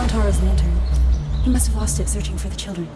found Tara's lantern. He must have lost it searching for the children.